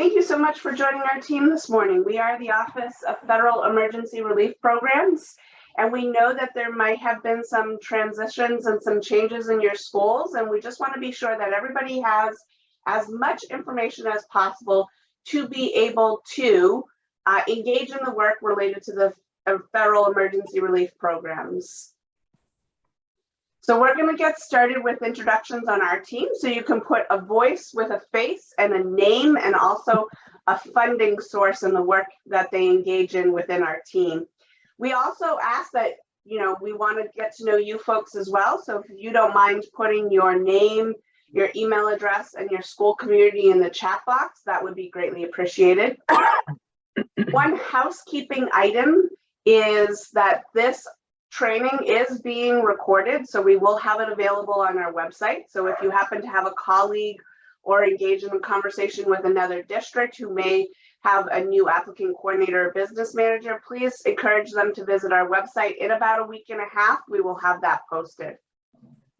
Thank you so much for joining our team this morning. We are the Office of Federal Emergency Relief Programs, and we know that there might have been some transitions and some changes in your schools, and we just want to be sure that everybody has as much information as possible to be able to uh, engage in the work related to the uh, federal emergency relief programs. So we're going to get started with introductions on our team. So you can put a voice with a face and a name and also a funding source in the work that they engage in within our team. We also ask that, you know, we want to get to know you folks as well. So if you don't mind putting your name, your email address and your school community in the chat box, that would be greatly appreciated. One housekeeping item is that this training is being recorded, so we will have it available on our website. So if you happen to have a colleague or engage in a conversation with another district who may have a new applicant coordinator or business manager, please encourage them to visit our website. In about a week and a half, we will have that posted.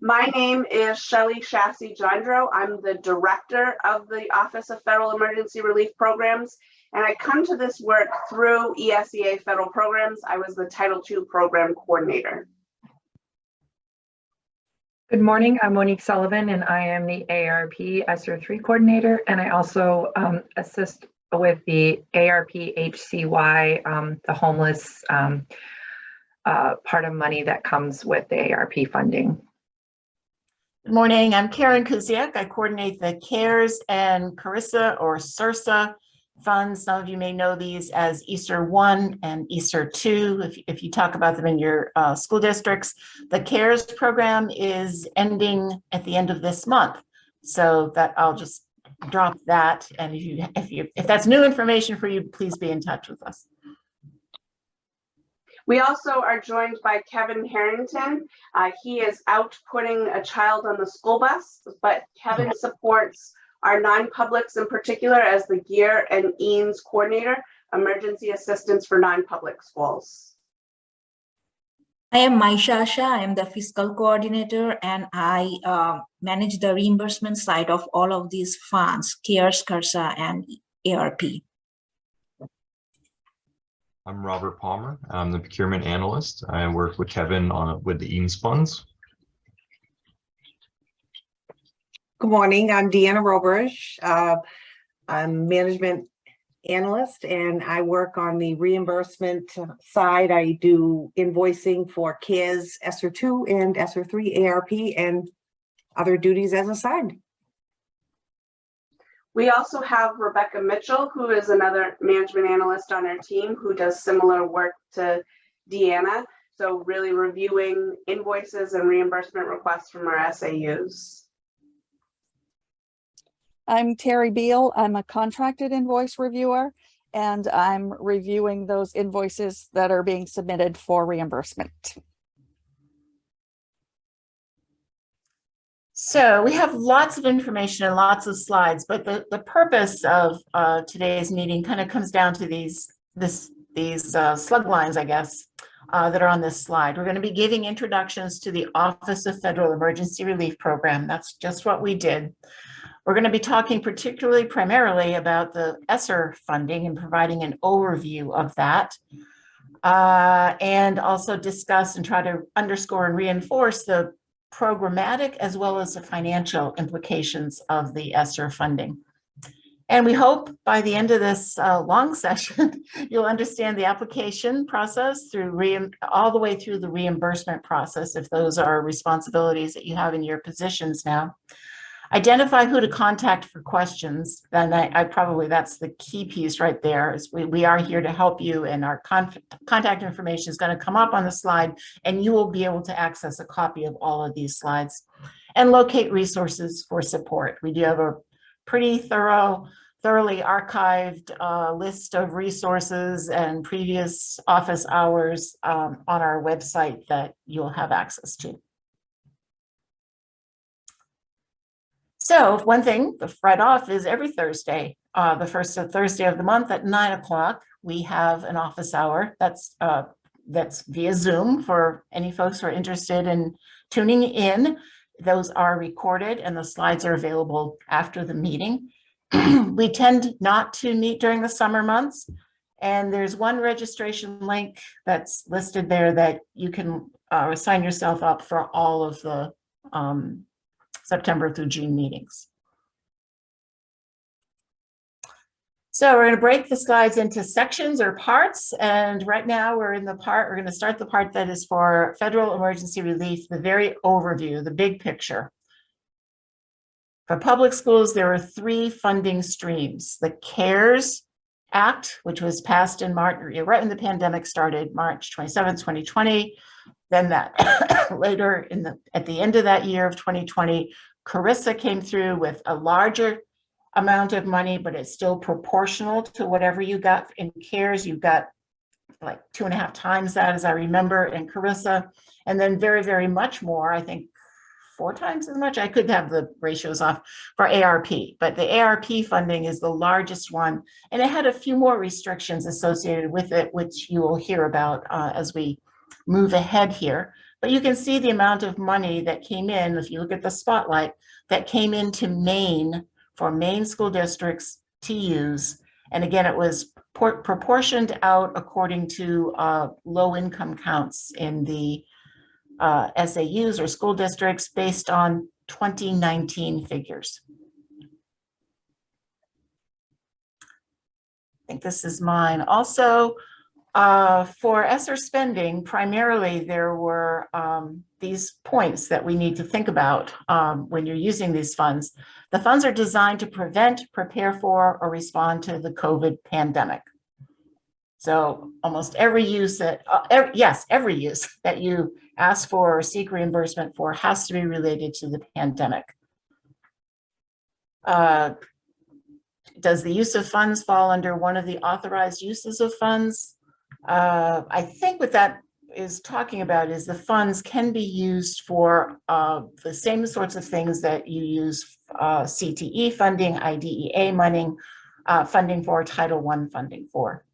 My name is Shelly Chasse-Johndro. I'm the director of the Office of Federal Emergency Relief Programs, and I come to this work through ESEA federal programs. I was the Title II program coordinator. Good morning, I'm Monique Sullivan and I am the ARP ESSER 3 coordinator and I also um, assist with the ARP HCY, um, the homeless um, uh, part of money that comes with the ARP funding. Good morning, I'm Karen Kusiak. I coordinate the CARES and Carissa or CRRSA funds. Some of you may know these as ESSER 1 and ESSER 2 if, if you talk about them in your uh, school districts. The CARES program is ending at the end of this month. So that I'll just drop that. And if you if you if that's new information for you, please be in touch with us. We also are joined by Kevin Harrington. Uh, he is out putting a child on the school bus, but Kevin supports our non-publics in particular as the GEER and EANS coordinator, emergency assistance for non-public schools. I am Maisha Shah. I am the fiscal coordinator and I uh, manage the reimbursement side of all of these funds, CARES, CARSA, and ARP. I'm Robert Palmer. I'm the procurement analyst. I work with Kevin on with the EANS funds. Good morning, I'm Deanna Robrish. Uh, I'm management analyst and I work on the reimbursement side. I do invoicing for KIS, ESSER 2 and ESSER 3 ARP and other duties as assigned. We also have Rebecca Mitchell, who is another management analyst on our team who does similar work to Deanna. So really reviewing invoices and reimbursement requests from our SAUs. I'm Terry Beal. I'm a contracted invoice reviewer, and I'm reviewing those invoices that are being submitted for reimbursement. So we have lots of information and lots of slides, but the, the purpose of uh, today's meeting kind of comes down to these, this, these uh, slug lines, I guess, uh, that are on this slide. We're going to be giving introductions to the Office of Federal Emergency Relief Program. That's just what we did. We're going to be talking particularly primarily about the ESSER funding and providing an overview of that. Uh, and also discuss and try to underscore and reinforce the programmatic as well as the financial implications of the ESSER funding. And we hope by the end of this uh, long session, you'll understand the application process through all the way through the reimbursement process, if those are responsibilities that you have in your positions now. Identify who to contact for questions. Then I, I probably, that's the key piece right there is we, we are here to help you and our contact information is going to come up on the slide and you will be able to access a copy of all of these slides and locate resources for support. We do have a pretty thorough, thoroughly archived uh, list of resources and previous office hours um, on our website that you'll have access to. So one thing, the right off is every Thursday, uh, the first Thursday of the month at nine o'clock, we have an office hour that's uh, that's via Zoom for any folks who are interested in tuning in. Those are recorded and the slides are available after the meeting. We tend not to meet during the summer months. And there's one registration link that's listed there that you can uh, sign yourself up for all of the um, September through June meetings. So we're going to break the slides into sections or parts. And right now we're in the part, we're going to start the part that is for federal emergency relief, the very overview, the big picture. For public schools, there are three funding streams. The CARES Act, which was passed in March, right when the pandemic started, March 27, 2020. Then that later in the at the end of that year of 2020, Carissa came through with a larger amount of money, but it's still proportional to whatever you got in CARES. You got like two and a half times that, as I remember, in Carissa, and then very, very much more. I think four times as much. I could have the ratios off for ARP, but the ARP funding is the largest one, and it had a few more restrictions associated with it, which you will hear about uh, as we move ahead here. But you can see the amount of money that came in, if you look at the spotlight, that came into Maine for Maine school districts to use. And again, it was proportioned out according to uh, low income counts in the uh, SAUs or school districts based on 2019 figures. I think this is mine. Also, uh, for ESSER spending, primarily there were um, these points that we need to think about um, when you're using these funds. The funds are designed to prevent, prepare for, or respond to the COVID pandemic. So almost every use that, uh, every, yes, every use that you ask for or seek reimbursement for has to be related to the pandemic. Uh, does the use of funds fall under one of the authorized uses of funds? Uh, I think what that is talking about is the funds can be used for uh, the same sorts of things that you use uh, CTE funding, IDEA money, uh, funding for, Title I funding for.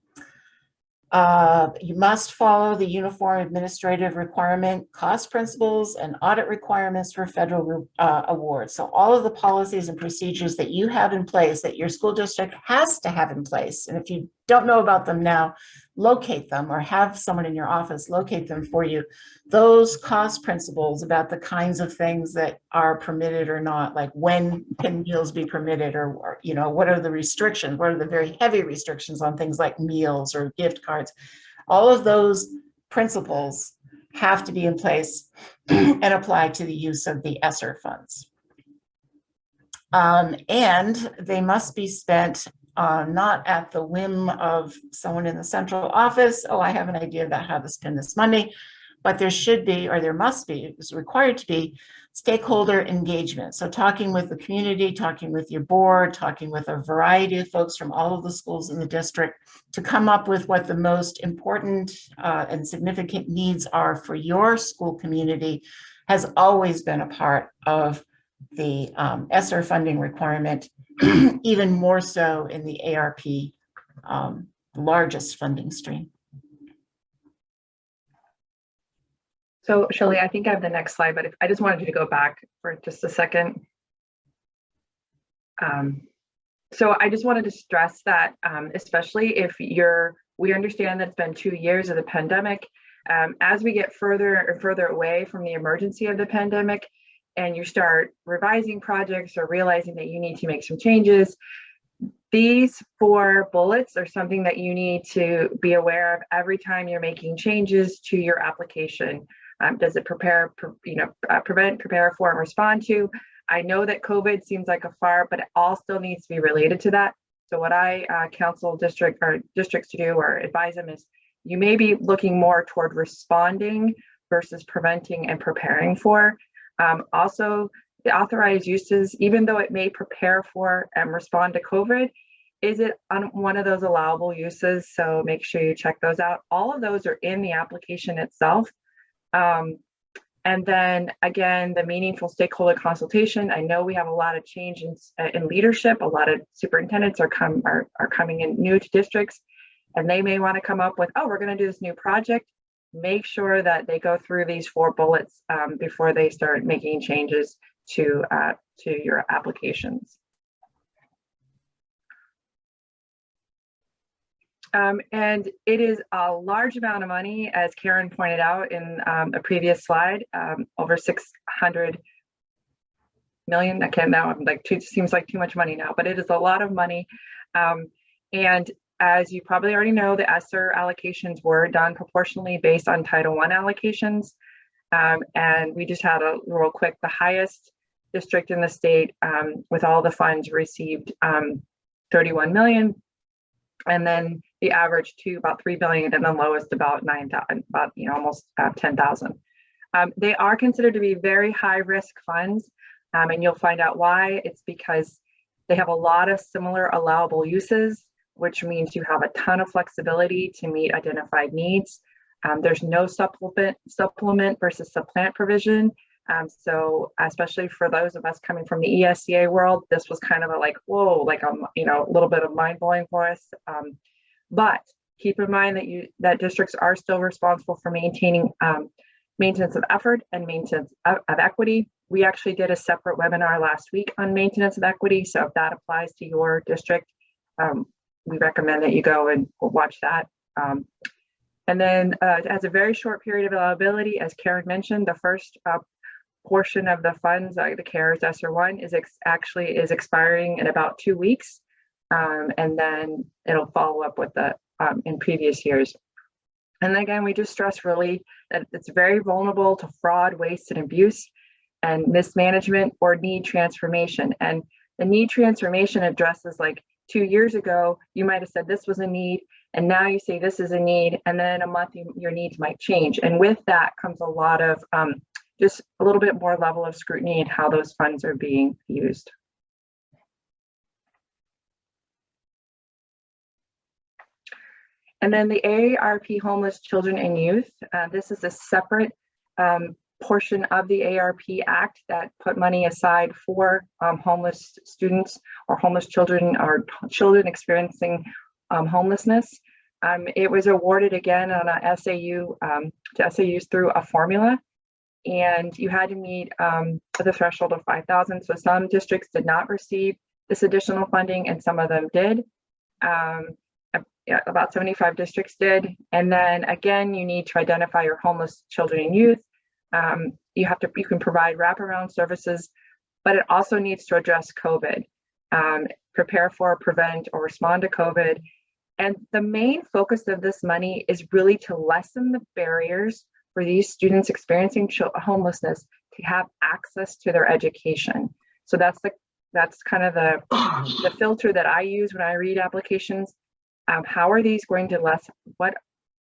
Uh, you must follow the uniform administrative requirement, cost principles, and audit requirements for federal uh, awards. So all of the policies and procedures that you have in place that your school district has to have in place. And if you don't know about them now, locate them or have someone in your office locate them for you. Those cost principles about the kinds of things that are permitted or not, like when can meals be permitted or, or, you know, what are the restrictions? What are the very heavy restrictions on things like meals or gift cards? All of those principles have to be in place and apply to the use of the ESSER funds. Um, and they must be spent uh, not at the whim of someone in the central office. Oh, I have an idea about how to spend this money, but there should be, or there must be, it's required to be stakeholder engagement. So talking with the community, talking with your board, talking with a variety of folks from all of the schools in the district to come up with what the most important uh, and significant needs are for your school community has always been a part of the um, ESSER funding requirement even more so in the ARP um, largest funding stream. So Shelley, I think I have the next slide, but if I just wanted you to go back for just a second. Um, so I just wanted to stress that, um, especially if you're, we understand that it's been two years of the pandemic. Um, as we get further and further away from the emergency of the pandemic, and you start revising projects or realizing that you need to make some changes, these four bullets are something that you need to be aware of every time you're making changes to your application. Um, does it prepare, you know, uh, prevent, prepare for, and respond to? I know that COVID seems like a far, but it all still needs to be related to that. So what I uh, counsel district or districts to do or advise them is you may be looking more toward responding versus preventing and preparing for. Um, also, the authorized uses, even though it may prepare for and respond to COVID, is it on one of those allowable uses? So make sure you check those out. All of those are in the application itself. Um, and then again, the meaningful stakeholder consultation. I know we have a lot of change in, in leadership. A lot of superintendents are, come, are, are coming in new to districts and they may want to come up with, oh, we're going to do this new project make sure that they go through these four bullets um, before they start making changes to, uh, to your applications. Um, and it is a large amount of money, as Karen pointed out in um, a previous slide, um, over 600 million. I can't now, I'm like, too, seems like too much money now, but it is a lot of money. Um, and as you probably already know, the ESSER allocations were done proportionally based on Title I allocations. Um, and we just had a real quick, the highest district in the state um, with all the funds received um, 31 million. And then the average to about 3 billion and the lowest about 9,000, about, you know, almost uh, 10,000. Um, they are considered to be very high risk funds. Um, and you'll find out why. It's because they have a lot of similar allowable uses, which means you have a ton of flexibility to meet identified needs. Um, there's no supplement, supplement versus supplant provision. Um, so especially for those of us coming from the ESCA world, this was kind of a like, whoa, like a, you know, a little bit of mind blowing for us. Um, but keep in mind that you that districts are still responsible for maintaining um, maintenance of effort and maintenance of, of equity. We actually did a separate webinar last week on maintenance of equity. So if that applies to your district, um, we recommend that you go and watch that. Um, and then uh, has a very short period of availability, as Karen mentioned, the first uh, portion of the funds, uh, the CARES ESSER one is actually is expiring in about two weeks. Um, and then it'll follow up with the um, in previous years. And again, we just stress really that it's very vulnerable to fraud, waste, and abuse and mismanagement or need transformation. And the need transformation addresses like two years ago, you might have said this was a need, and now you say this is a need, and then a month you, your needs might change. And with that comes a lot of um, just a little bit more level of scrutiny and how those funds are being used. And then the AARP Homeless Children and Youth, uh, this is a separate um, portion of the ARP Act that put money aside for um, homeless students or homeless children or children experiencing um, homelessness. Um, it was awarded again on a SAU um, to SAUs through a formula and you had to meet um, the threshold of 5,000. So some districts did not receive this additional funding and some of them did. Um, about 75 districts did. And then again, you need to identify your homeless children and youth. Um, you have to, you can provide wraparound services, but it also needs to address COVID, um, prepare for, prevent, or respond to COVID. And the main focus of this money is really to lessen the barriers for these students experiencing homelessness to have access to their education. So that's the that's kind of the, the filter that I use when I read applications. Um, how are these going to less what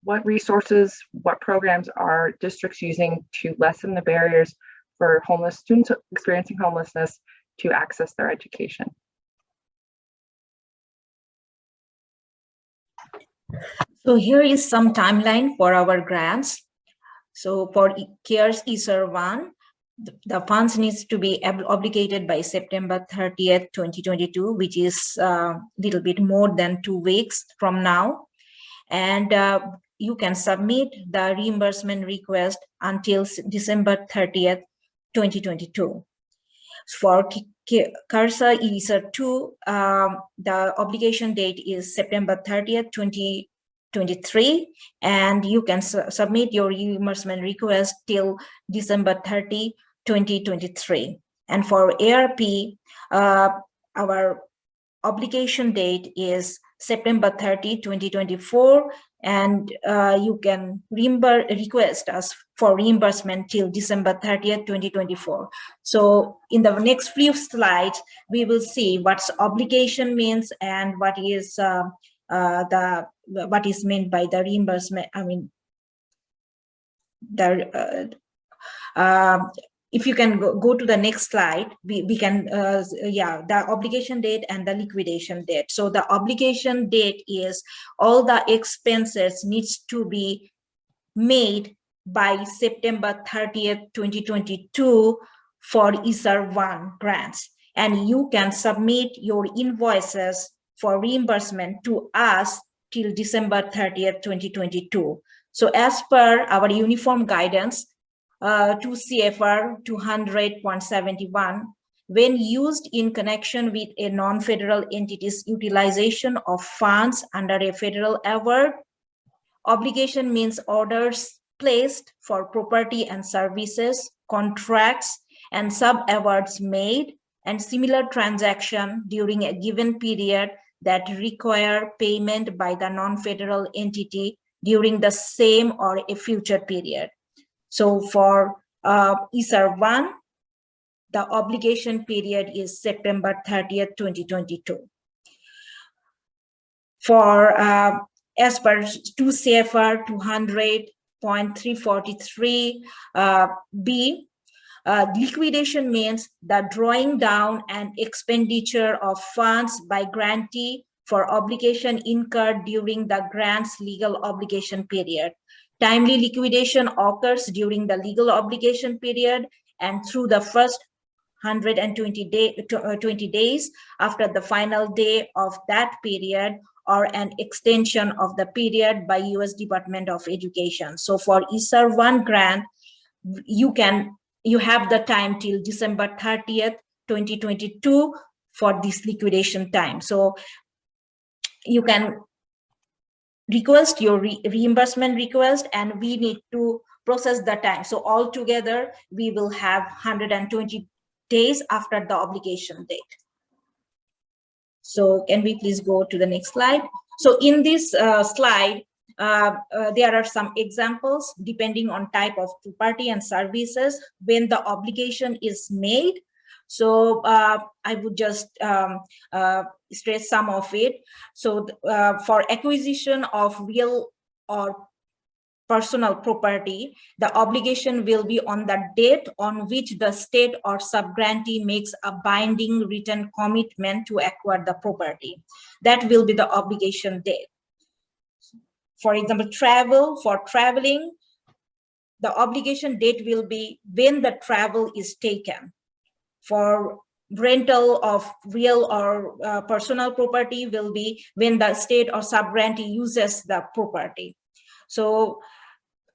what resources, what programs are districts using to lessen the barriers for homeless students experiencing homelessness to access their education? So here is some timeline for our grants. So for CARES ESSER 1, the funds needs to be obligated by September 30th, 2022, which is a uh, little bit more than two weeks from now. And uh, you can submit the reimbursement request until December 30th, 2022. For CARSA ESSER 2, um, the obligation date is September 30th, 2023, and you can su submit your reimbursement request till December 30, 2023. And for ARP, uh, our obligation date is September 30, 2024, and uh, you can request us for reimbursement till December 30th, 2024. So in the next few slides, we will see what's obligation means and what is uh, uh, the what is meant by the reimbursement. I mean, the uh, um, if you can go, go to the next slide, we, we can, uh, yeah, the obligation date and the liquidation date. So the obligation date is all the expenses needs to be made by September 30th, 2022 for ESSER 1 grants. And you can submit your invoices for reimbursement to us till December 30th, 2022. So as per our uniform guidance, uh, 2 CFR 200.71, when used in connection with a non-federal entity's utilization of funds under a federal award. Obligation means orders placed for property and services, contracts, and sub-awards made, and similar transaction during a given period that require payment by the non-federal entity during the same or a future period. So for uh, ESSER one, the obligation period is September 30th, 2022. For, uh, as per 2 CFR 200.343 uh, B, uh, liquidation means the drawing down and expenditure of funds by grantee for obligation incurred during the grant's legal obligation period. Timely liquidation occurs during the legal obligation period and through the first 120 day, uh, 20 days after the final day of that period or an extension of the period by US Department of Education. So for ESSER 1 grant, you can you have the time till December 30th, 2022 for this liquidation time. So you can request your re reimbursement request and we need to process the time. So altogether, we will have 120 days after the obligation date. So can we please go to the next slide? So in this uh, slide, uh, uh, there are some examples depending on type of property and services when the obligation is made. So uh, I would just um, uh, stress some of it. So uh, for acquisition of real or personal property, the obligation will be on the date on which the state or subgrantee makes a binding written commitment to acquire the property. That will be the obligation date for example, travel, for traveling, the obligation date will be when the travel is taken. For rental of real or uh, personal property will be when the state or subgrantee uses the property. So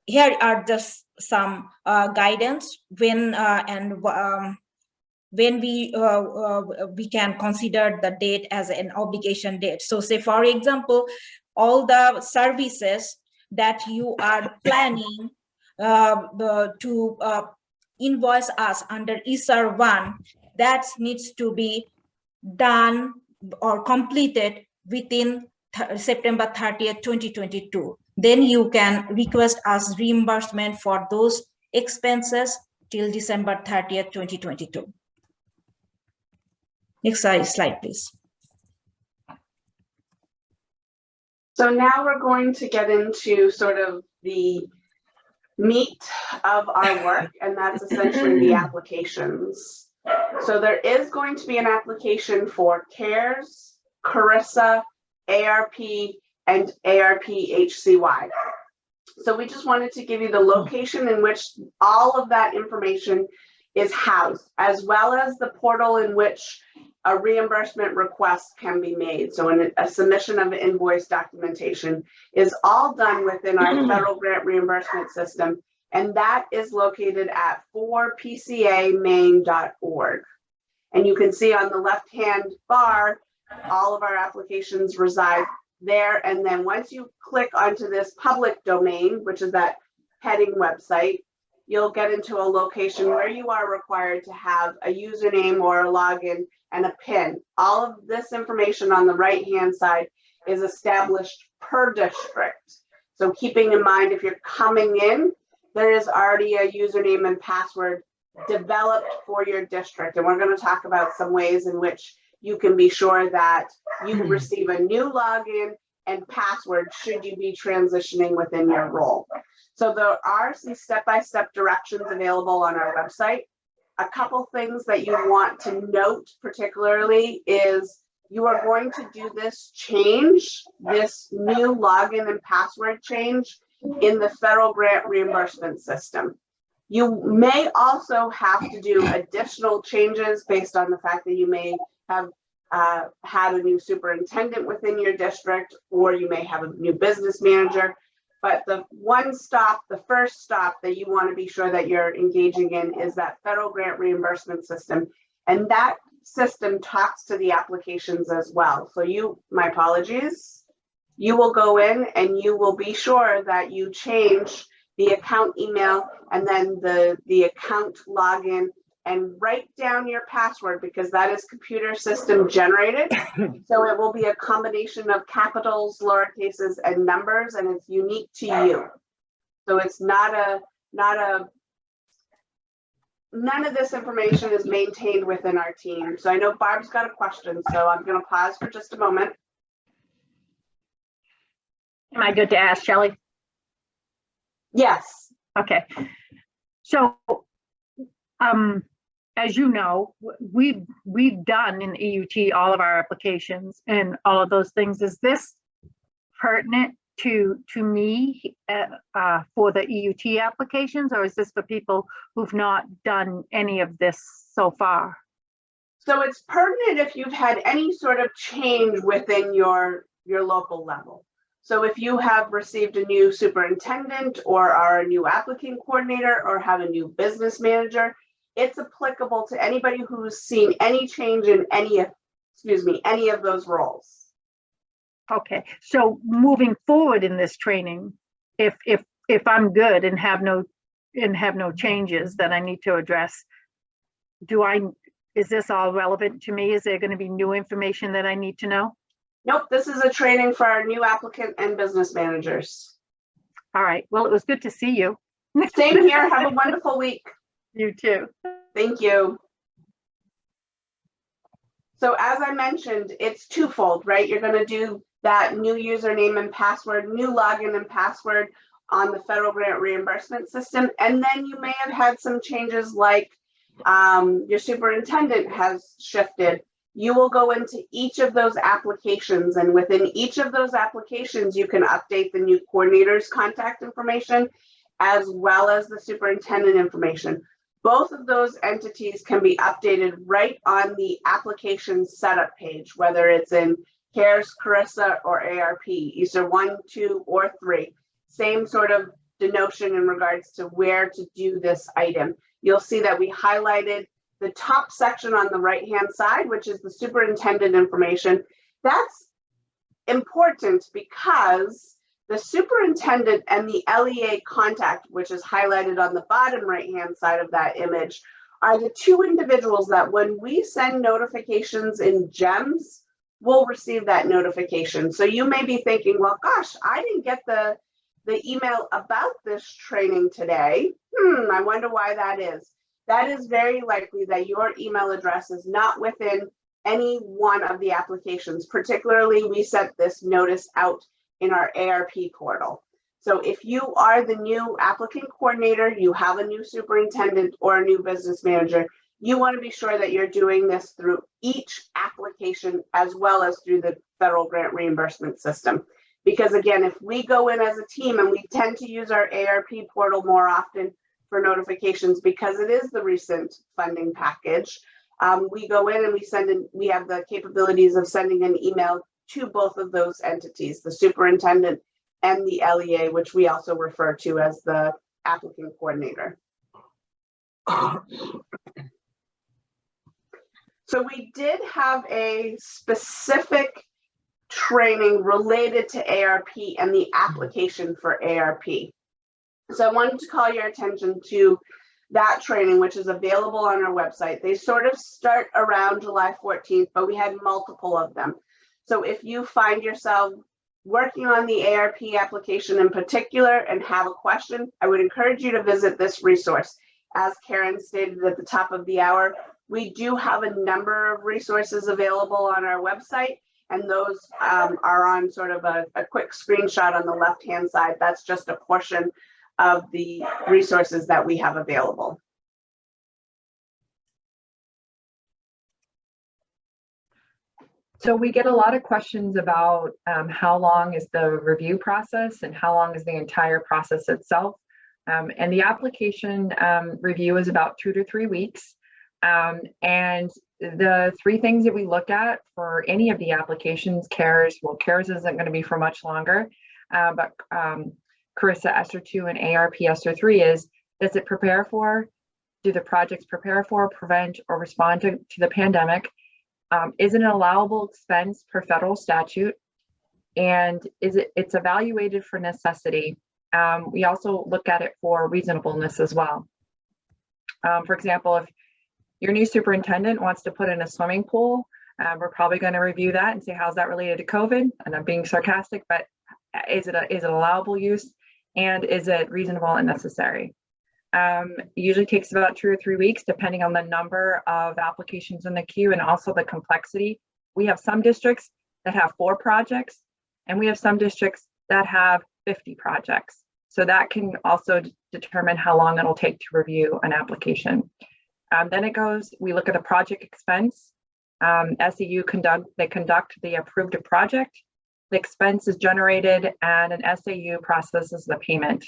here are just some uh, guidance when uh, and um, when we uh, uh, we can consider the date as an obligation date. So say, for example, all the services that you are planning uh, to invoice us under ESSER 1, that needs to be done or completed within September 30th, 2022. Then you can request us reimbursement for those expenses till December 30th, 2022. Next slide, please. So now we're going to get into sort of the meat of our work, and that's essentially the applications. So there is going to be an application for CARES, Carissa, ARP, and ARP HCY. So we just wanted to give you the location in which all of that information is housed, as well as the portal in which a reimbursement request can be made. So an, a submission of invoice documentation is all done within our mm-hmm. federal grant reimbursement system. And that is located at 4pcamaine.org. And you can see on the left-hand bar, all of our applications reside there. And then once you click onto this public domain, which is that heading website, you'll get into a location where you are required to have a username or a login and a PIN. All of this information on the right-hand side is established per district. So keeping in mind, if you're coming in, there is already a username and password developed for your district. And we're going to talk about some ways in which you can be sure that you hmm. receive a new login and password should you be transitioning within your role. So there are some step-by-step -step directions available on our website a couple things that you want to note particularly is you are going to do this change, this new login and password change in the federal grant reimbursement system. You may also have to do additional changes based on the fact that you may have uh, had a new superintendent within your district, or you may have a new business manager. But the one stop, the first stop that you want to be sure that you're engaging in is that federal grant reimbursement system. And that system talks to the applications as well. So you, my apologies. You will go in and you will be sure that you change the account email and then the, the account login and write down your password because that is computer system generated. So it will be a combination of capitals, lowercases and numbers and it's unique to you. So it's not a, not a, none of this information is maintained within our team. So I know Barb's got a question, so I'm gonna pause for just a moment. Am I good to ask, Shelley? Yes, Okay. So, um, as you know, we've, we've done in EUT all of our applications and all of those things. Is this pertinent to, to me, uh, uh, for the EUT applications? Or is this for people who've not done any of this so far? so it's pertinent if you've had any sort of change within your, your local level. So if you have received a new superintendent or are a new applicant coordinator or have a new business manager, it's applicable to anybody who's seen any change in any, excuse me, any of those roles. Okay, so moving forward in this training, if, if, if I'm good and have no, and have no changes that I need to address, do I, is this all relevant to me? Is there gonna be new information that I need to know? Nope, this is a training for our new applicant and business managers. All right, well, it was good to see you. Same here, have a wonderful week. You too. Thank you. So as I mentioned, it's twofold, right? You're gonna do that new username and password, new login and password on the federal grant reimbursement system. And then you may have had some changes like um, your superintendent has shifted. You will go into each of those applications and within each of those applications, you can update the new coordinator's contact information as well as the superintendent information. Both of those entities can be updated right on the application setup page, whether it's in CARES, Carissa, or ARP, either one, two, or three. Same sort of denotion in regards to where to do this item. You'll see that we highlighted the top section on the right-hand side, which is the superintendent information. That's important because the superintendent and the LEA contact, which is highlighted on the bottom right-hand side of that image, are the two individuals that when we send notifications in GEMS, will receive that notification. So you may be thinking, well, gosh, I didn't get the, the email about this training today. Hmm, I wonder why that is. That is very likely that your email address is not within any one of the applications. Particularly, we sent this notice out in our ARP portal. So if you are the new applicant coordinator, you have a new superintendent or a new business manager, you want to be sure that you're doing this through each application as well as through the federal grant reimbursement system. Because again, if we go in as a team and we tend to use our ARP portal more often for notifications because it is the recent funding package, um, we go in and we send in, we have the capabilities of sending an email to both of those entities, the superintendent and the LEA, which we also refer to as the applicant coordinator. So we did have a specific training related to ARP and the application for ARP. So I wanted to call your attention to that training, which is available on our website. They sort of start around July 14th, but we had multiple of them. So if you find yourself working on the ARP application in particular and have a question, I would encourage you to visit this resource. As Karen stated at the top of the hour, we do have a number of resources available on our website, and those um, are on sort of a, a quick screenshot on the left-hand side. That's just a portion of the resources that we have available. So we get a lot of questions about um, how long is the review process and how long is the entire process itself. Um, and the application um, review is about two to three weeks. Um, and the three things that we look at for any of the applications, CARES, well, CARES isn't going to be for much longer, uh, but um, Carissa ESSER 2 and ARP ESSER 3 is, does it prepare for do the projects prepare for, prevent, or respond to, to the pandemic? Um, is it an allowable expense per federal statute? And is it, it's evaluated for necessity. Um, we also look at it for reasonableness as well. Um, for example, if your new superintendent wants to put in a swimming pool, uh, we're probably going to review that and say, how's that related to COVID? And I'm being sarcastic, but is it, a, is it allowable use? And is it reasonable and necessary? Um, usually takes about two or three weeks, depending on the number of applications in the queue and also the complexity. We have some districts that have four projects, and we have some districts that have 50 projects. So that can also determine how long it'll take to review an application. Um, then it goes, we look at the project expense. Um, SAU conduct, they conduct the approved project. The expense is generated and an SAU processes the payment.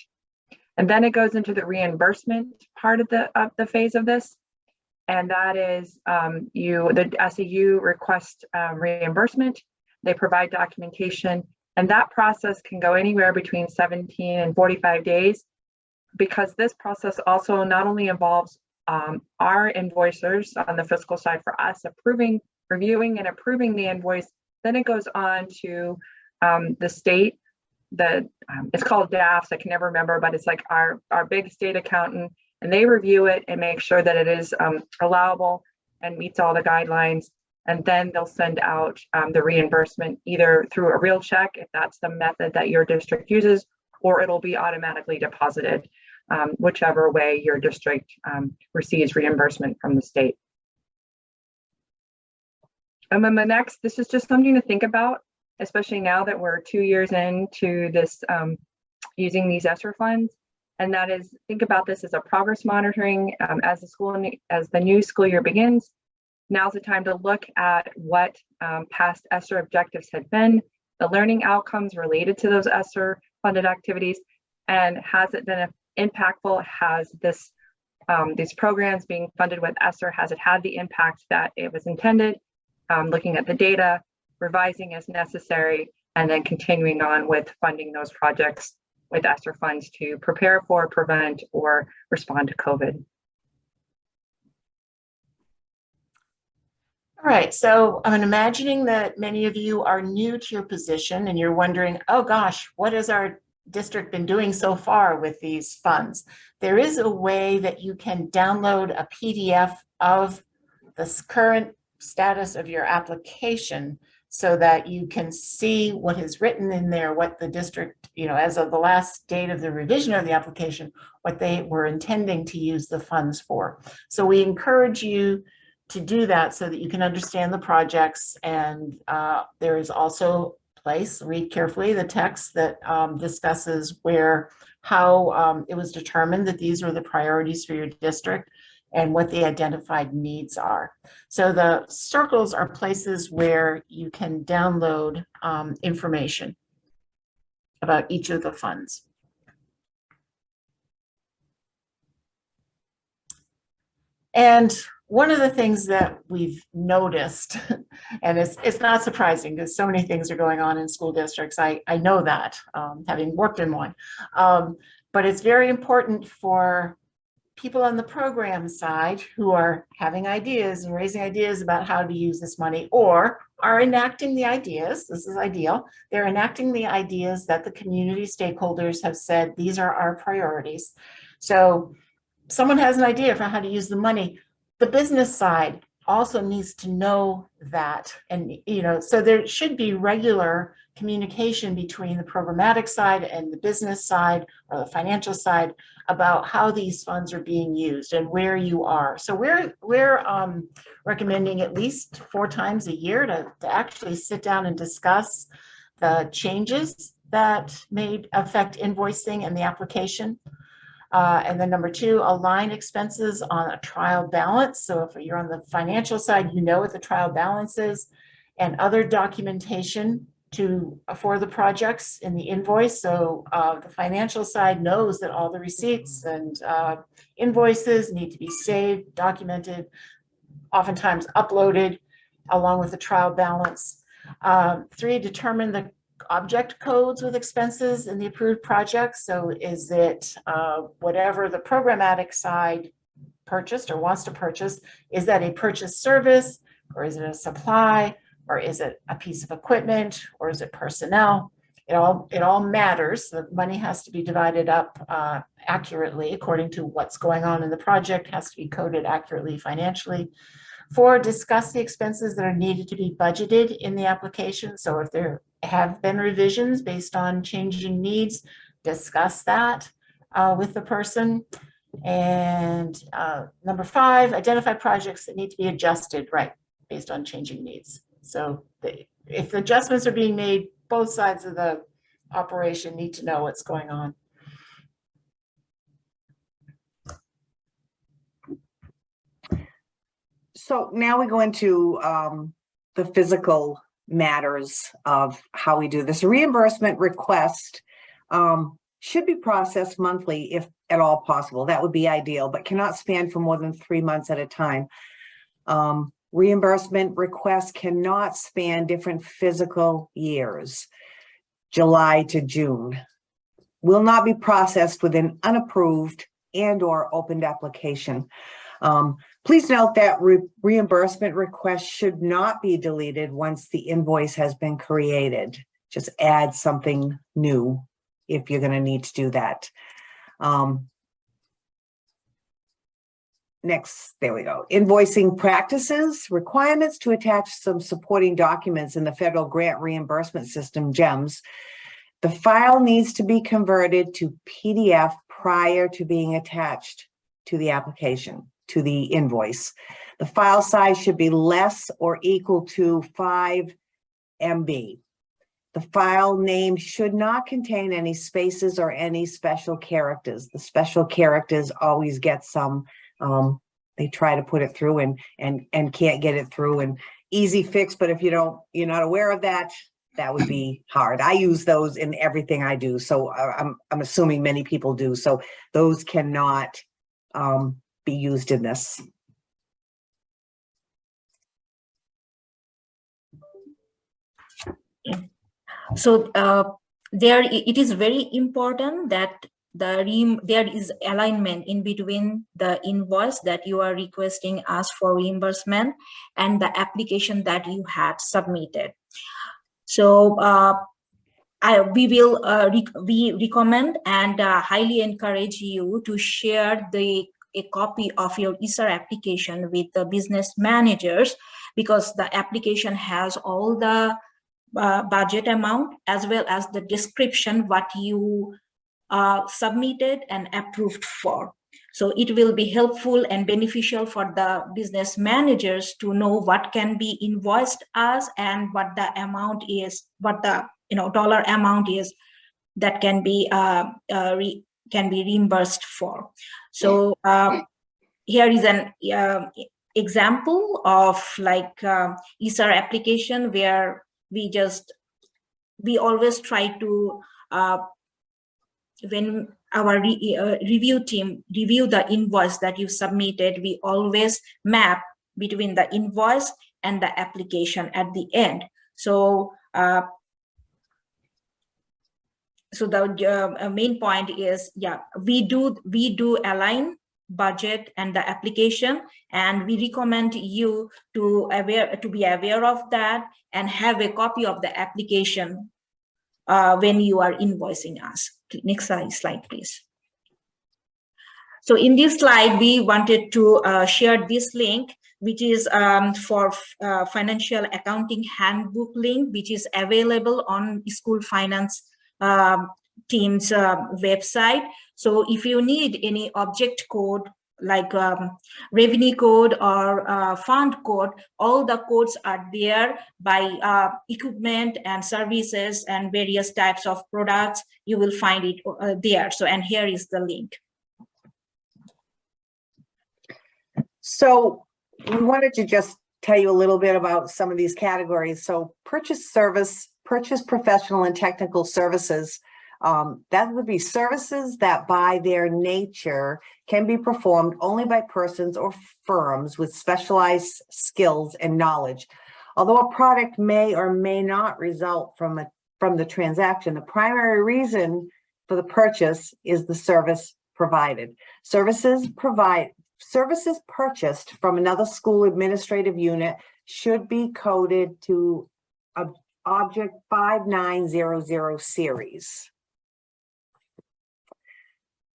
And then it goes into the reimbursement part of the, of the phase of this. And that is um, you, the SAU request um, reimbursement. They provide documentation and that process can go anywhere between 17 and 45 days because this process also not only involves um, our invoicers on the fiscal side for us approving, reviewing and approving the invoice, then it goes on to um, the state, the um, it's called DAFS, I can never remember, but it's like our, our big state accountant and they review it and make sure that it is um, allowable and meets all the guidelines. And then they'll send out um, the reimbursement either through a real check, if that's the method that your district uses, or it'll be automatically deposited, um, whichever way your district um, receives reimbursement from the state. And then the next, this is just something to think about, especially now that we're two years into this um, using these ESSER funds. And that is, think about this as a progress monitoring um, as the school, as the new school year begins. Now's the time to look at what um, past ESSER objectives had been, the learning outcomes related to those ESSER funded activities, and has it been impactful? Has this um, these programs being funded with ESSER, has it had the impact that it was intended? Um, looking at the data, revising as necessary, and then continuing on with funding those projects with ESSER funds to prepare for, prevent, or respond to COVID. All right, so I'm imagining that many of you are new to your position and you're wondering, oh gosh, what has our district been doing so far with these funds? There is a way that you can download a PDF of the current status of your application so that you can see what is written in there, what the district, you know, as of the last date of the revision of the application, what they were intending to use the funds for. So we encourage you to do that so that you can understand the projects and uh, there is also place, read carefully the text that um, discusses where, how um, it was determined that these were the priorities for your district and what the identified needs are. So the circles are places where you can download um, information about each of the funds. And one of the things that we've noticed, and it's, it's not surprising because so many things are going on in school districts, I, I know that, um, having worked in one, um, but it's very important for people on the program side who are having ideas and raising ideas about how to use this money or are enacting the ideas, this is ideal, they're enacting the ideas that the community stakeholders have said, these are our priorities. So someone has an idea for how to use the money, the business side also needs to know that. And, you know, so there should be regular communication between the programmatic side and the business side or the financial side about how these funds are being used and where you are. So we're, we're um, recommending at least four times a year to, to actually sit down and discuss the changes that may affect invoicing and the application. Uh, and then number two, align expenses on a trial balance. So if you're on the financial side, you know what the trial balance is and other documentation to for the projects in the invoice. So uh, the financial side knows that all the receipts and uh, invoices need to be saved, documented, oftentimes uploaded along with the trial balance. Um, three, determine the object codes with expenses in the approved project. So is it uh, whatever the programmatic side purchased or wants to purchase. Is that a purchase service or is it a supply? Or is it a piece of equipment or is it personnel? It all, it all matters. The money has to be divided up uh, accurately according to what's going on in the project, has to be coded accurately financially. Four, discuss the expenses that are needed to be budgeted in the application. So if there have been revisions based on changing needs, discuss that uh, with the person. And uh, number five, identify projects that need to be adjusted, right, based on changing needs. So the- if adjustments are being made, both sides of the operation need to know what's going on. So now we go into um, the physical matters of how we do this. Reimbursement request um, should be processed monthly if at all possible. That would be ideal, but cannot span for more than three months at a time. Um, Reimbursement requests cannot span different physical years, July to June. Will not be processed with an unapproved and or opened application. Um, Please note that re- reimbursement requests should not be deleted once the invoice has been created. Just add something new if you're gonna need to do that. Um, Next, there we go. Invoicing practices, requirements to attach some supporting documents in the federal grant reimbursement system, GEMS. The file needs to be converted to PDF prior to being attached to the application to the invoice. The file size should be less or equal to five MB. The file name should not contain any spaces or any special characters. The special characters always get some, um, they try to put it through and, and, and can't get it through and easy fix, but if you don't, you're not aware of that, that would be hard. I use those in everything I do, so I- I'm, I'm assuming many people do, so those cannot, um, be used in this. So uh, there, it is very important that the there is alignment in between the invoice that you are requesting us for reimbursement and the application that you had submitted. So uh, I, we will, uh, rec- we recommend and uh, highly encourage you to share the, a copy of your ESSER application with the business managers because the application has all the uh, budget amount as well as the description what you uh, submitted and approved for. So it will be helpful and beneficial for the business managers to know what can be invoiced as and what the amount is, what the you know dollar amount is that can be uh, uh, can be reimbursed for. So um, here is an uh, example of like um, ESSER application where we just we always try to uh, when our re, uh, review team review the invoice that you submitted we always map between the invoice and the application at the end. So uh, so the uh, main point is yeah we do we do align budget and the application and we recommend you to aware to be aware of that and have a copy of the application uh, when you are invoicing us. Next slide, slide, please. So in this slide, we wanted to uh, share this link, which is um, for uh, financial accounting handbook link, which is available on school finance um, team's uh, website. So if you need any object code like um, revenue code or uh, fund code, all the codes are there by uh, equipment and services and various types of products. You will find it uh, there. So, and here is the link. So we wanted to just tell you a little bit about some of these categories. So purchase service, purchase professional and technical services. Um, that would be services that by their nature can be performed only by persons or firms with specialized skills and knowledge. Although a product may or may not result from a from the transaction, the primary reason for the purchase is the service provided. Services provide services purchased from another school administrative unit should be coded to object 5900 series.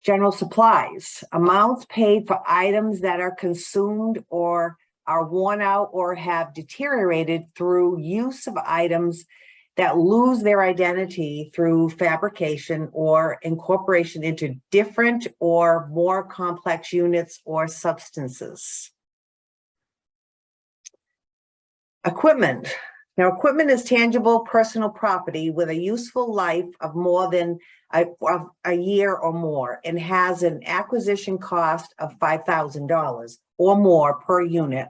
General supplies, amounts paid for items that are consumed or are worn out or have deteriorated through use of items that lose their identity through fabrication or incorporation into different or more complex units or substances. Equipment. Now, equipment is tangible personal property with a useful life of more than a, of a year or more and has an acquisition cost of five thousand dollars or more per unit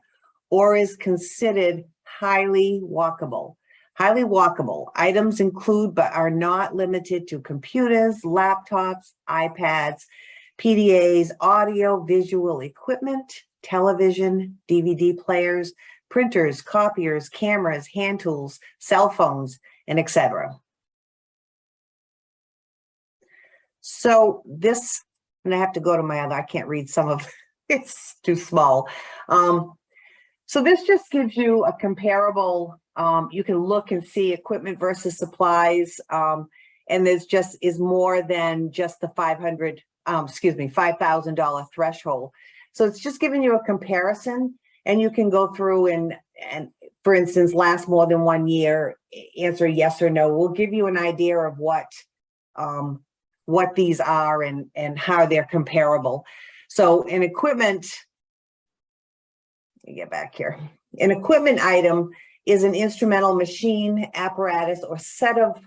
or is considered highly walkable. Highly walkable items include but are not limited to computers, laptops, iPads, PDAs, audio visual equipment, television, DVD players, printers, copiers, cameras, hand tools, cell phones, and etc. So this, and I have to go to my other, I can't read some of, it's too small. Um, so this just gives you a comparable, um, you can look and see equipment versus supplies. Um, and there's just is more than just the 500, um, excuse me, $5,000 threshold. So it's just giving you a comparison and you can go through and, and for instance, last more than one year, answer yes or no. We'll give you an idea of what, um, what these are and, and how they're comparable. So in equipment, let me get back here. An equipment item is an instrumental machine, apparatus, or set of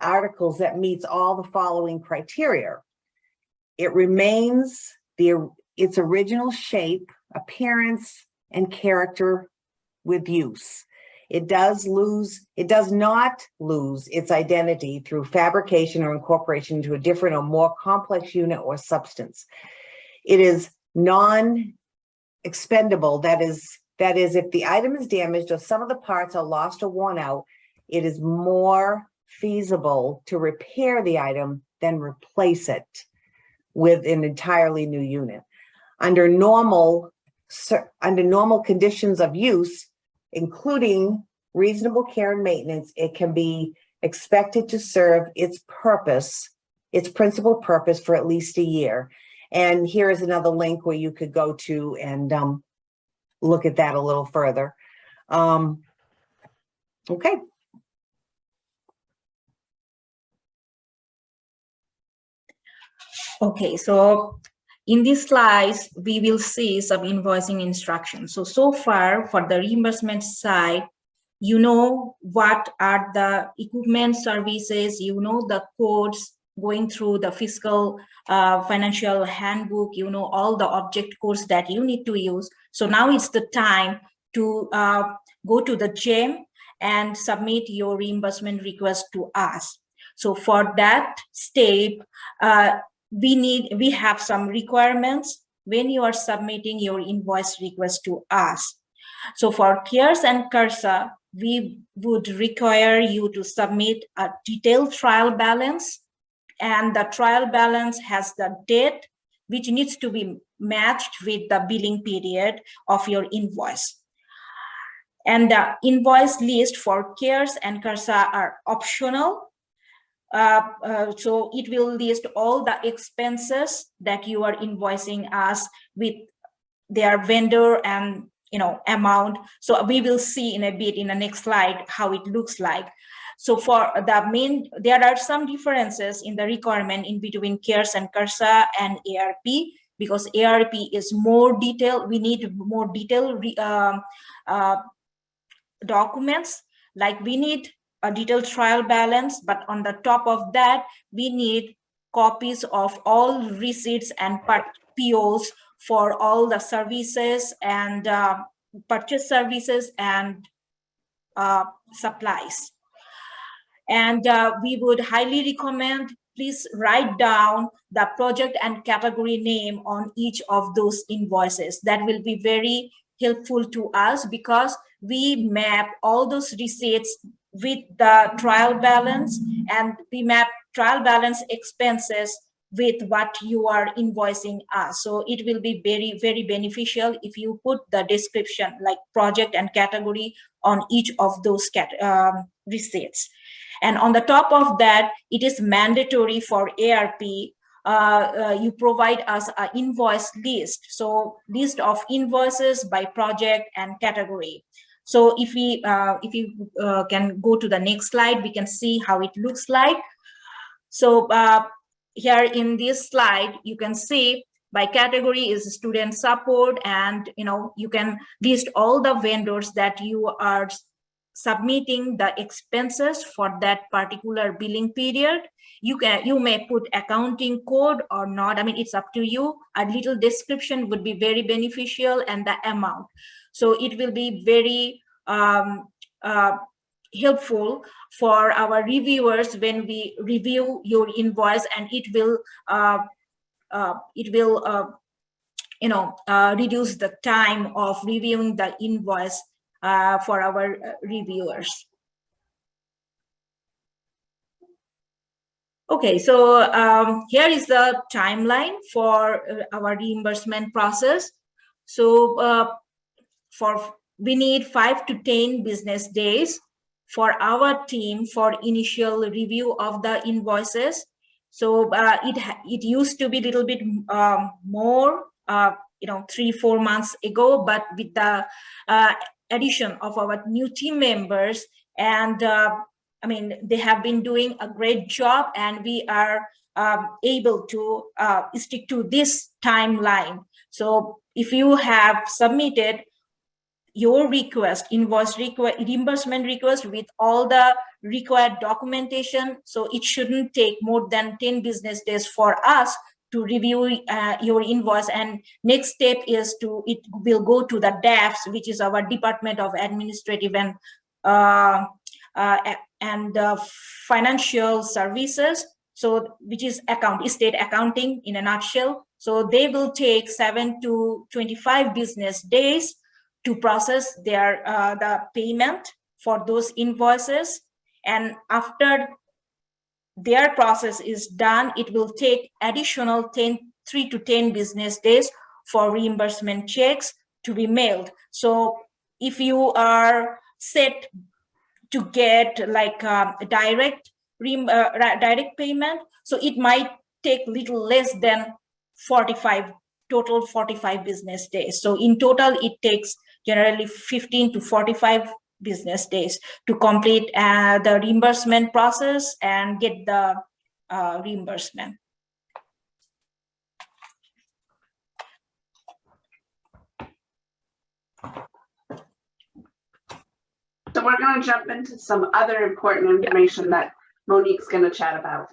articles that meets all the following criteria. It remains the its original shape, appearance, and character with use. It does lose, it does not lose its identity through fabrication or incorporation into a different or more complex unit or substance. It is non-expendable, that is, that is, if the item is damaged or some of the parts are lost or worn out, it is more feasible to repair the item than replace it with an entirely new unit. Under normal, under normal conditions of use, including reasonable care and maintenance, it can be expected to serve its purpose, its principal purpose for at least a year. And here is another link where you could go to and um, look at that a little further. Um, okay. Okay, so in these slides, we will see some invoicing instructions. So, so far for the reimbursement side, you know what are the equipment services, you know the codes going through the fiscal uh, financial handbook, you know all the object codes that you need to use. So now it's the time to uh, go to the GEM and submit your reimbursement request to us. So for that step, uh, we need we have some requirements when you are submitting your invoice request to us. So for cares and CRRSA we would require you to submit a detailed trial balance. And the trial balance has the date which needs to be matched with the billing period of your invoice. And the invoice list for cares and CRRSA are optional so it will list all the expenses that you are invoicing us with their vendor and you know amount. So we will see in a bit in the next slide how it looks like. So for the main, there are some differences in the requirement in between CARES and CRRSA and ARP because ARP is more detailed. We need more detailed uh, uh, documents. Like we need a detailed trial balance, but on the top of that, we need copies of all receipts and POs for all the services and uh, purchase services and uh, supplies. And uh, we would highly recommend, please write down the project and category name on each of those invoices. That will be very helpful to us because we map all those receipts with the trial balance and we map trial balance expenses with what you are invoicing us. So it will be very, very beneficial if you put the description like project and category on each of those cat, um, receipts. And on the top of that, it is mandatory for ARP uh, uh, you provide us an invoice list. So list of invoices by project and category. So if we uh, if you uh, can go to the next slide, we can see how it looks like. So uh, here in this slide, you can see by category is student support and you know you can list all the vendors that you are submitting the expenses for that particular billing period. You can you may put accounting code or not. I mean it's up to you. A little description would be very beneficial and the amount so it will be very um, uh, helpful for our reviewers when we review your invoice and it will uh, uh, it will uh, you know uh, reduce the time of reviewing the invoice uh, for our uh, reviewers. Okay, so um, here is the timeline for our reimbursement process. So for we need five to 10 business days for our team for initial review of the invoices. So uh, it it used to be a little bit um, more, uh, you know, three, four months ago, but with the uh, addition of our new team members and uh, I mean, they have been doing a great job and we are um, able to uh, stick to this timeline. So if you have submitted your request, invoice request, reimbursement request with all the required documentation, so it shouldn't take more than 10 business days for us to review uh, your invoice. And next step is to it will go to the DAFS which is our Department of Administrative and uh, uh, and Financial Services. So which is account state accounting in a nutshell. So they will take 7 to 25 business days to process their uh, the payment for those invoices and after their process is done, it will take additional 10, 3 to 10 business days for reimbursement checks to be mailed. So if you are set to get like a direct uh, direct payment, so it might take little less than 45 total 45 business days. So in total, it takes generally 15 to 45 business days to complete uh, the reimbursement process and get the uh, reimbursement. So we're going to jump into some other important information that Monique's going to chat about.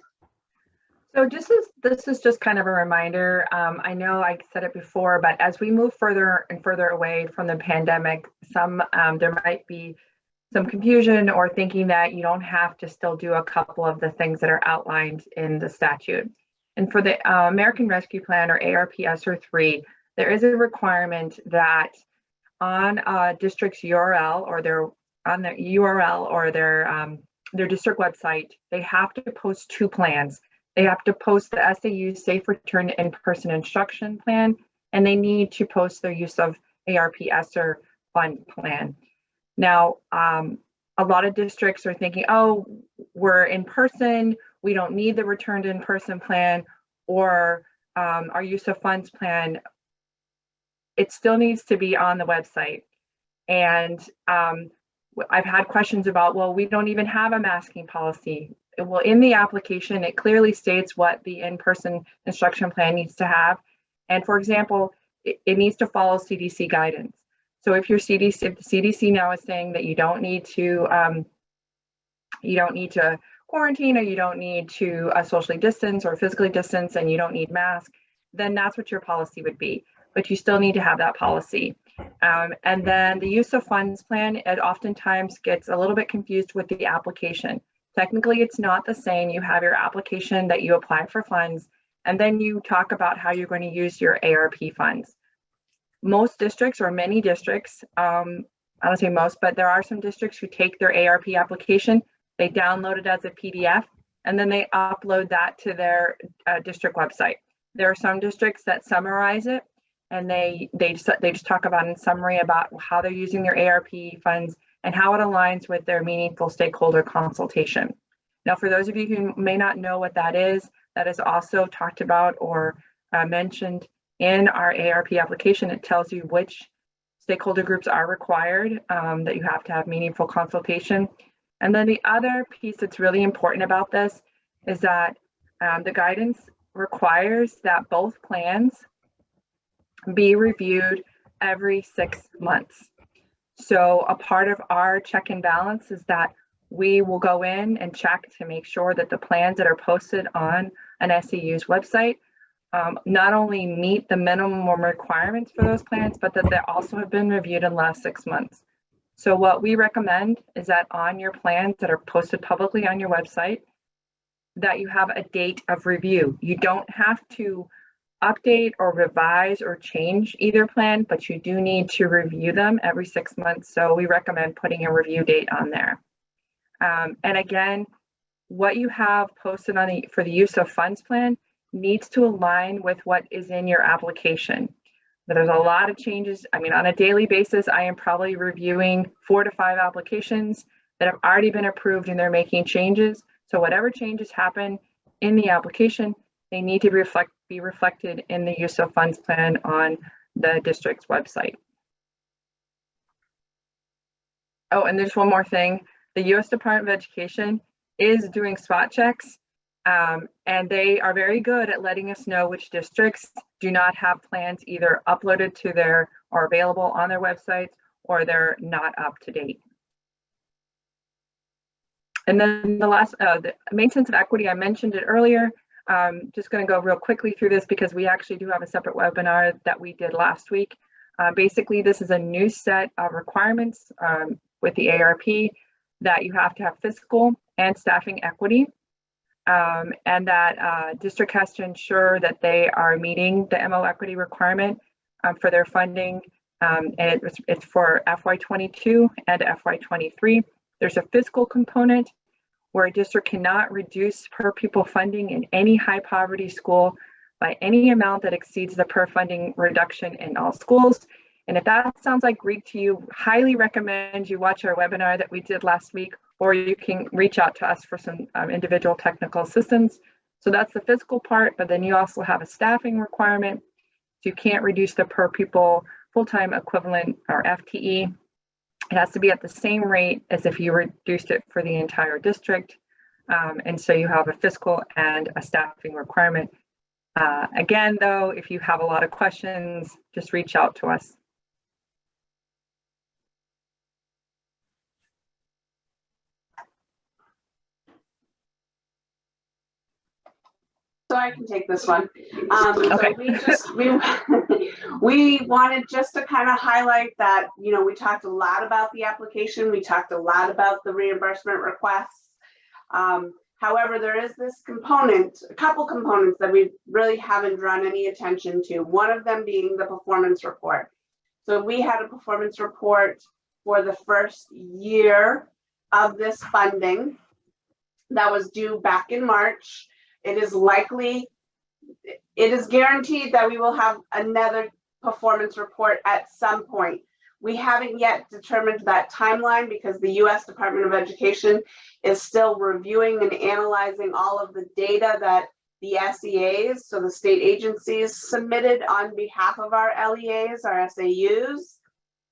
So just as this is just kind of a reminder, um, I know I said it before, but as we move further and further away from the pandemic, some um, there might be some confusion or thinking that you don't have to still do a couple of the things that are outlined in the statute. And for the uh, American Rescue Plan or ARP ESSER 3, there is a requirement that on a district's URL or their on their URL or their um, their district website, they have to post two plans. They have to post the SAU Safe Return In-Person Instruction Plan, and they need to post their use of ARP ESSER Fund Plan. Now, um, a lot of districts are thinking, oh, we're in person, we don't need the return to in-person plan or um, our use of funds plan. It still needs to be on the website. And um, I've had questions about, well, we don't even have a masking policy. Well, in the application, it clearly states what the in-person instruction plan needs to have. And for example, it, it needs to follow CDC guidance. So if your CDC, if the CDC now is saying that you don't need to, um, you don't need to quarantine or you don't need to uh, socially distance or physically distance and you don't need mask, then that's what your policy would be. But you still need to have that policy. Um, and then the use of funds plan, it oftentimes gets a little bit confused with the application. Technically, it's not the same. You have your application that you apply for funds, and then you talk about how you're going to use your ARP funds most districts or many districts, um, I don't say most, but there are some districts who take their ARP application, they download it as a PDF, and then they upload that to their uh, district website. There are some districts that summarize it and they they just, they just talk about in summary about how they're using their ARP funds and how it aligns with their meaningful stakeholder consultation. Now, for those of you who may not know what that is, that is also talked about or uh, mentioned in our ARP application. It tells you which stakeholder groups are required, um, that you have to have meaningful consultation. And then the other piece that's really important about this is that um, the guidance requires that both plans be reviewed every six months. So a part of our check and balance is that we will go in and check to make sure that the plans that are posted on an SAU's website um, not only meet the minimum requirements for those plans, but that they also have been reviewed in the last six months. So what we recommend is that on your plans that are posted publicly on your website, that you have a date of review. You don't have to update or revise or change either plan, but you do need to review them every six months. So we recommend putting a review date on there. Um, and again, what you have posted on the for the use of funds plan needs to align with what is in your application. But there's a lot of changes. I mean, on a daily basis, I am probably reviewing four to five applications that have already been approved and they're making changes. So whatever changes happen in the application, they need to reflect be reflected in the use of funds plan on the district's website. Oh, and there's one more thing. The U.S. Department of Education is doing spot checks um, and they are very good at letting us know which districts do not have plans either uploaded to their or available on their websites or they're not up to date. And then the last, uh, the maintenance of equity, I mentioned it earlier. Um, just going to go real quickly through this because we actually do have a separate webinar that we did last week. Uh, basically, this is a new set of requirements um, with the ARP that you have to have fiscal and staffing equity um, and that uh, district has to ensure that they are meeting the MO equity requirement um, for their funding. Um, and it's, it's for FY22 and FY23. There's a fiscal component where a district cannot reduce per pupil funding in any high poverty school by any amount that exceeds the per funding reduction in all schools. And if that sounds like Greek to you, highly recommend you watch our webinar that we did last week or you can reach out to us for some um, individual technical assistance. So that's the physical part, but then you also have a staffing requirement. So you can't reduce the per pupil full-time equivalent or FTE. It has to be at the same rate as if you reduced it for the entire district. Um, and so you have a fiscal and a staffing requirement. Uh, again, though, if you have a lot of questions, just reach out to us. So I can take this one. Um, so we just, we, we wanted just to kind of highlight that, you know, we talked a lot about the application. We talked a lot about the reimbursement requests. Um, however, there is this component, a couple components that we really haven't drawn any attention to. One of them being the performance report. So we had a performance report for the first year of this funding that was due back in March. It is likely, it is guaranteed that we will have another performance report at some point. We haven't yet determined that timeline because the US Department of Education is still reviewing and analyzing all of the data that the SEAs, so the state agencies submitted on behalf of our LEAs, our SAUs,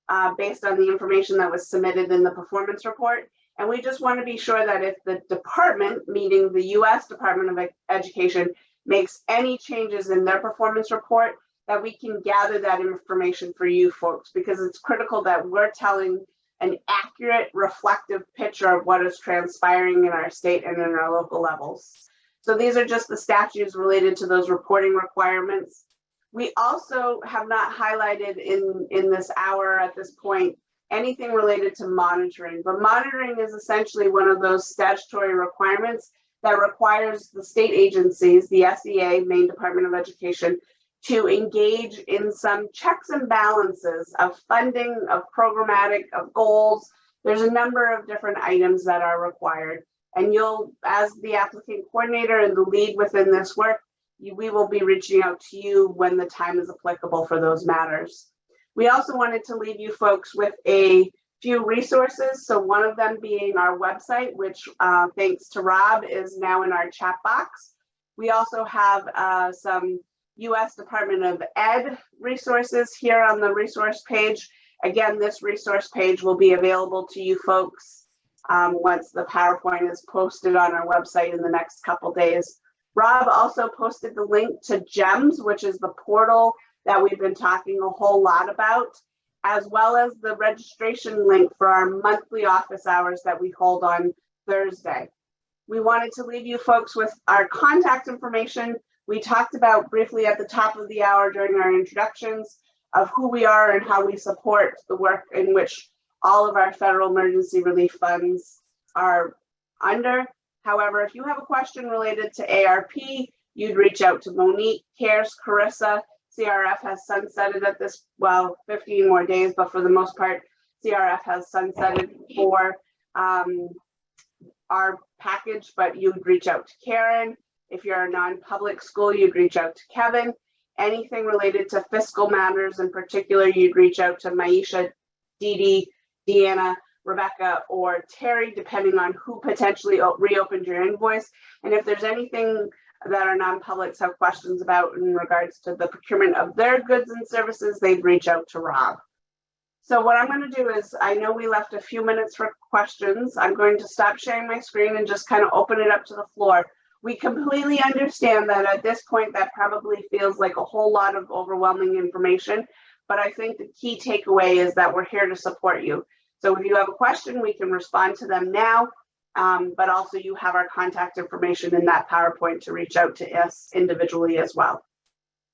uh, based on the information that was submitted in the performance report. And we just want to be sure that if the department, meaning the US Department of Education, makes any changes in their performance report, that we can gather that information for you folks, because it's critical that we're telling an accurate, reflective picture of what is transpiring in our state and in our local levels. So these are just the statutes related to those reporting requirements. We also have not highlighted in, in this hour at this point anything related to monitoring, but monitoring is essentially one of those statutory requirements that requires the state agencies, the SEA, Maine Department of Education, to engage in some checks and balances of funding, of programmatic, of goals. There's a number of different items that are required. And you'll, as the applicant coordinator and the lead within this work, you- we will be reaching out to you when the time is applicable for those matters. We also wanted to leave you folks with a few resources. So one of them being our website, which uh, thanks to Rob is now in our chat box. We also have uh, some US Department of Ed resources here on the resource page. Again, this resource page will be available to you folks um, once the PowerPoint is posted on our website in the next couple days. Rob also posted the link to GEMS, which is the portal that we've been talking a whole lot about, as well as the registration link for our monthly office hours that we hold on Thursday. We wanted to leave you folks with our contact information. We talked about briefly at the top of the hour during our introductions of who we are and how we support the work in which all of our federal emergency relief funds are under. However, if you have a question related to ARP, you'd reach out to Monique, CARES, Carissa. CRF has sunsetted at this, well, 15 more days, but for the most part, CRF has sunsetted for um, our package, but you'd reach out to Karen. If you're a non-public school, you'd reach out to Kevin. Anything related to fiscal matters in particular, you'd reach out to Maisha, Dee Dee, Deanna, Rebecca, or Terry, depending on who potentially reopened your invoice. And if there's anything that our non-publics have questions about in regards to the procurement of their goods and services, they'd reach out to Rob. So what I'm going to do is, I know we left a few minutes for questions. I'm going to stop sharing my screen and just kind of open it up to the floor. We completely understand that at this point, that probably feels like a whole lot of overwhelming information. But I think the key takeaway is that we're here to support you. So if you have a question, we can respond to them now. Um, but also you have our contact information in that PowerPoint to reach out to us individually as well.